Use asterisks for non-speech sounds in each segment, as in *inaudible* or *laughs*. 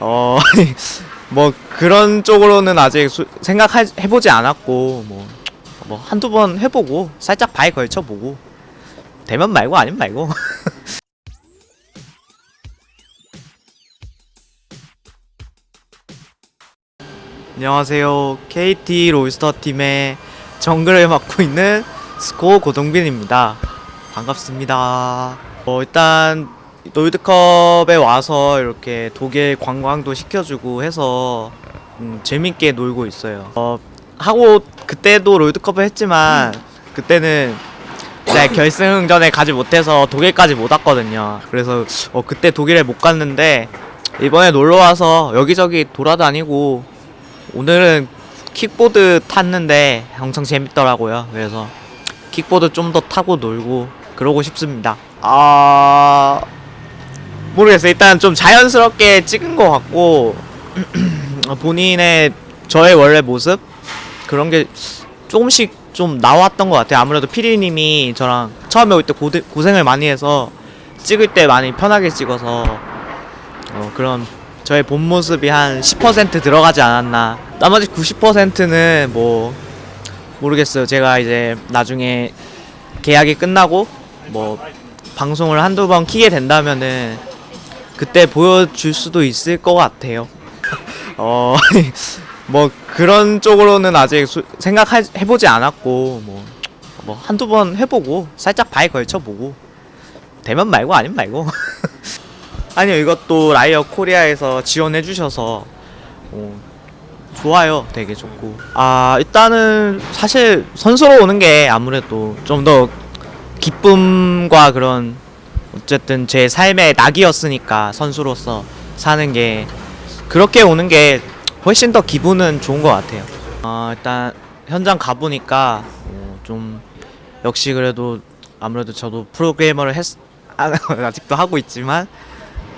어, *laughs* 뭐 그런 쪽으로는 아직 수, 생각해보지 않았고 뭐, 뭐 한두 번 해보고 살짝 바에 걸쳐보고 되면 말고 아니면 말고. *laughs* 안녕하세요. KT 롤스터 팀의 정글을 맡고 있는 스코 고동빈입니다. 반갑습니다. 어, 일단 롤드컵에 와서 이렇게 독일 관광도 시켜주고 해서 음, 재밌게 놀고 있어요. 어, 하고 그때도 롤드컵을 했지만 그때는 네, 결승전에 가지 못해서 독일까지 못 왔거든요. 그래서 어, 그때 독일에 못 갔는데 이번에 놀러 와서 여기저기 돌아다니고 오늘은 킥보드 탔는데 엄청 재밌더라고요. 그래서 킥보드 좀 더 타고 놀고 그러고 싶습니다. 아 모르겠어요. 일단 좀 자연스럽게 찍은 것 같고 *clears throat* 본인의 저의 원래 모습 그런 게 조금씩 좀 나왔던 것 같아요. 아무래도 피디님이 저랑 처음에 올 때 고생을 많이 해서 찍을 때 많이 편하게 찍어서 어, 그런 저의 본 모습이 한 10% 들어가지 않았나. 나머지 90%는 뭐 모르겠어요. 제가 이제 나중에 계약이 끝나고 뭐 방송을 한두 번 키게 된다면은 그때 보여줄 수도 있을 것 같아요. *laughs* 어, *laughs* 뭐 그런 쪽으로는 아직 수, 생각해보지 않았고 뭐, 뭐 한두 번 해보고 살짝 바에 걸쳐보고 되면 말고 아니면 말고. *laughs* 아니요 이것도 라이어 코리아에서 지원해주셔서 어, 좋아요. 되게 좋고. 아 일단은 사실 선수로 오는 게 아무래도 좀 더 기쁨과 그런 어쨌든 제 삶의 낙이었으니까 선수로서 사는 게 그렇게 오는 게 훨씬 더 기분은 좋은 것 같아요. 어, 일단 현장 가보니까 어, 좀 역시 그래도 아무래도 저도 프로그래머를 했 *laughs* 아직도 하고 있지만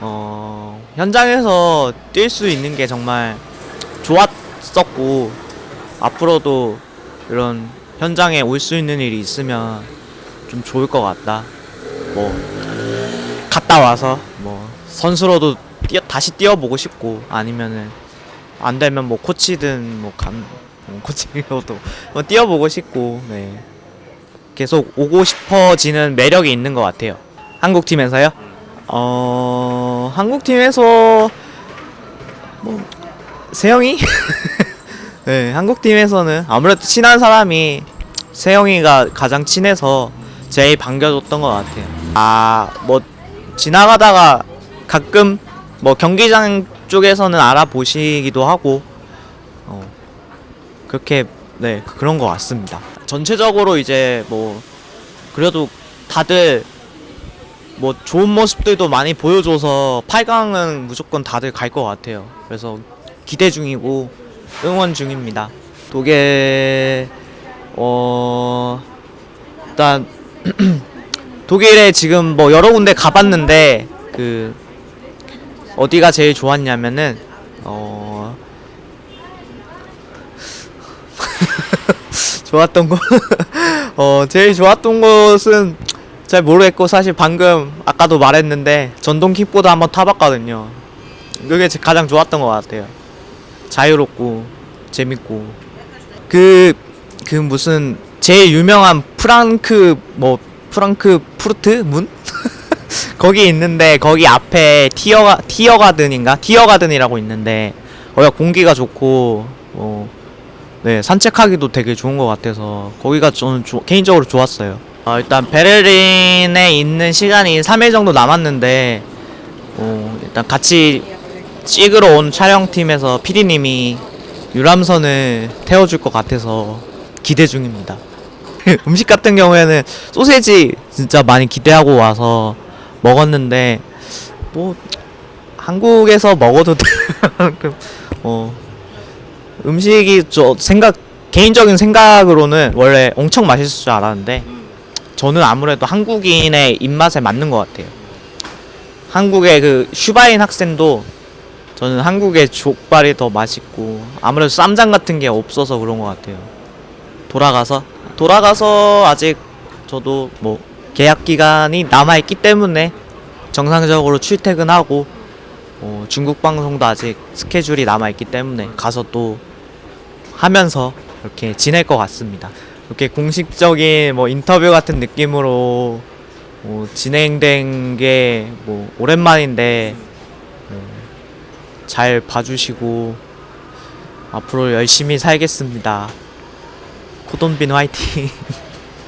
어, 현장에서 뛸 수 있는 게 정말 좋았었고 앞으로도 이런 현장에 올 수 있는 일이 있으면 좀 좋을 것 같다. 뭐 갔다 와서 뭐 선수로도 뛰어, 다시 뛰어보고 싶고 아니면은 안 되면 뭐 코치든 뭐감 뭐 코치로도 뭐 뛰어보고 싶고 네 계속 오고 싶어지는 매력이 있는 것 같아요. 한국 팀에서요? 어 한국 팀에서 뭐 세영이 *laughs* 네 한국 팀에서는 아무래도 친한 사람이 세영이가 가장 친해서 제일 반겨줬던 것 같아요. 아뭐 지나가다가 가끔 뭐 경기장 쪽에서는 알아보시기도 하고 어 그렇게 네 그런 것 같습니다. 전체적으로 이제 뭐 그래도 다들 뭐 좋은 모습들도 많이 보여줘서 8강은 무조건 다들 갈 것 같아요. 그래서 기대 중이고 응원 중입니다. 독일 어 일단 *clears throat* 독일에 지금 뭐 여러 군데 가봤는데 그 어디가 제일 좋았냐면은 어 *laughs* 좋았던 곳 *laughs* 어 제일 좋았던 곳은 잘 모르겠고 사실 방금 아까도 말했는데 전동 킥보드 한번 타봤거든요. 그게 가장 좋았던 것 같아요. 자유롭고 재밌고 그그 그 무슨 제일 유명한 프랑크 뭐 프랑크 푸르트 문? *laughs* 거기 있는데 거기 앞에 티어 티어 가든인가 티어 가든이라고 있는데 거기가 공기가 좋고 어, 네 산책하기도 되게 좋은 것 같아서 거기가 저는 조, 개인적으로 좋았어요. 어, 일단 베를린에 있는 시간이 3일 정도 남았는데 어, 일단 같이 찍으러 온 촬영팀에서 PD님이 유람선을 태워줄 것 같아서 기대 중입니다. *laughs* 음식 같은 경우에는 소세지 진짜 많이 기대하고 와서 먹었는데 뭐 한국에서 먹어도 *laughs* 어 음식이 저 생각 개인적인 생각으로는 원래 엄청 맛있을 줄 알았는데 저는 아무래도 한국인의 입맛에 맞는 것 같아요. 한국의 그 슈바인 학생도 저는 한국의 족발이 더 맛있고 아무래도 쌈장 같은 게 없어서 그런 것 같아요. 돌아가서 돌아가서 아직 저도 뭐 계약 기간이 남아 있기 때문에 정상적으로 출퇴근하고 어, 중국 방송도 아직 스케줄이 남아 있기 때문에 가서 또 하면서 이렇게 지낼 것 같습니다. 이렇게 공식적인 뭐 인터뷰 같은 느낌으로 뭐 진행된 게 뭐 오랜만인데 어, 잘 봐주시고 앞으로 열심히 살겠습니다. 코돈빈 화이팅!